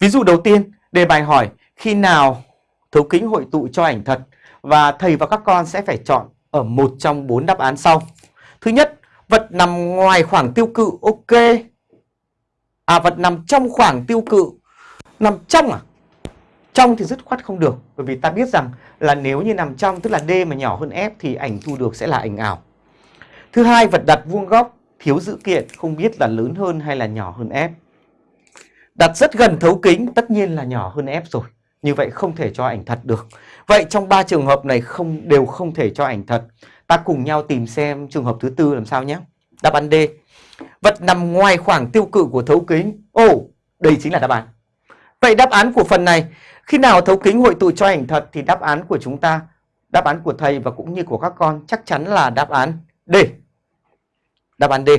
Ví dụ đầu tiên, đề bài hỏi khi nào thấu kính hội tụ cho ảnh thật và thầy và các con sẽ phải chọn ở một trong bốn đáp án sau. Thứ nhất, vật nằm ngoài khoảng tiêu cự, ok. À, vật nằm trong khoảng tiêu cự, nằm trong à? Trong thì dứt khoát không được, bởi vì ta biết rằng là nếu như nằm trong, tức là D mà nhỏ hơn F thì ảnh thu được sẽ là ảnh ảo. Thứ hai, vật đặt vuông góc, thiếu dữ kiện, không biết là lớn hơn hay là nhỏ hơn F. Đặt rất gần thấu kính, tất nhiên là nhỏ hơn F rồi. Như vậy không thể cho ảnh thật được. Vậy trong ba trường hợp này không đều không thể cho ảnh thật. Ta cùng nhau tìm xem trường hợp thứ tư làm sao nhé. Đáp án D. Vật nằm ngoài khoảng tiêu cự của thấu kính. Ồ, đây chính là đáp án. Vậy đáp án của phần này, khi nào thấu kính hội tụ cho ảnh thật thì đáp án của chúng ta, đáp án của thầy và cũng như của các con chắc chắn là đáp án D. Đáp án D.